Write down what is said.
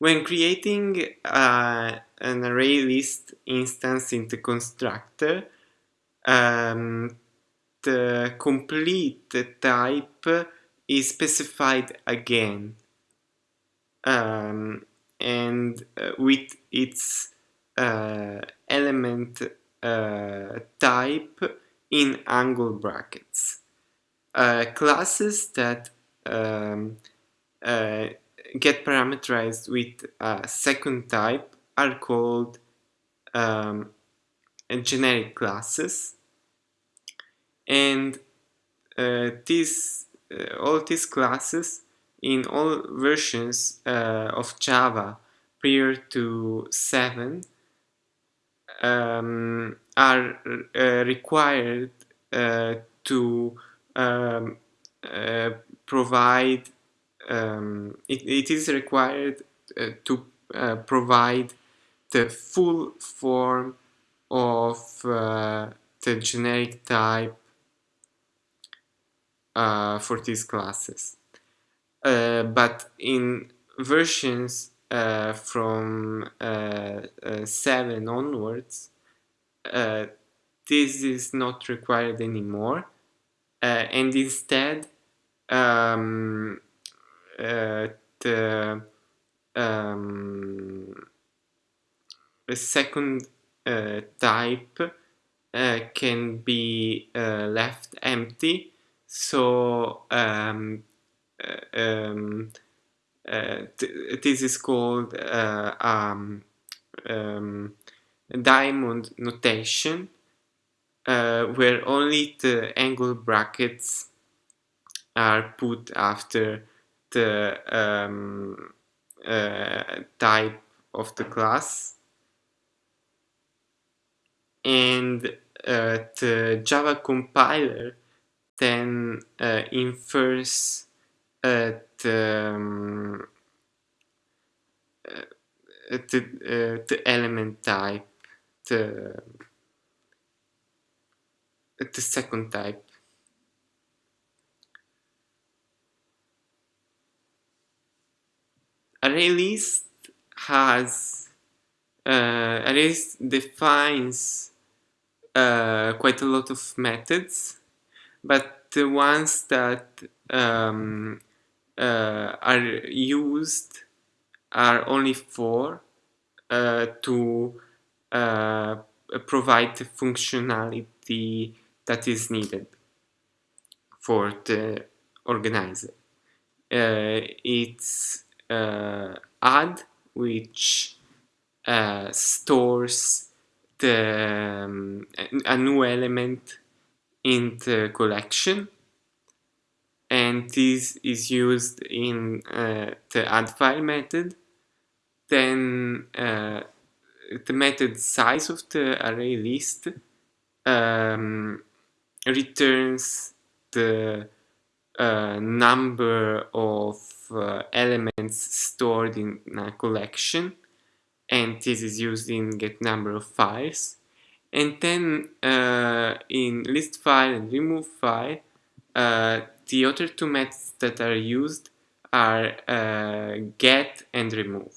When creating uh, an array list instance in the constructor, um, the complete type is specified again um, and uh, with its uh, element uh, type in angle brackets. Uh, classes that um, uh, get parameterized with a second type are called um, generic classes. And uh, these uh, all these classes in all versions uh, of Java prior to 7 um, are uh, required uh, to um, uh, provide um, it, it is required uh, to uh, provide the full form of uh, the generic type uh, for these classes. Uh, but in versions uh, from 7 onwards, this is not required anymore and instead um, uh, the um, second uh, type uh, can be uh, left empty. So um, uh, um, uh, this is called um, um, diamond notation where only the angle brackets are put after um, uh, type of the class and uh, the Java compiler then uh, infers the, um, the, the element type, the, the second type. Array list has uh, arrays defines uh, quite a lot of methods but the ones that um, uh, are used are only four uh, to uh, provide the functionality that is needed for the organizer. Uh, it's add which uh, stores the um, a new element in the collection. And this is used in uh, the add file method. Then uh, the method size of the array list um, returns the uh, number of uh, elements stored in a collection and this is used in get number of files. And then uh, in list file and remove file uh, the other two methods that are used are uh, get and remove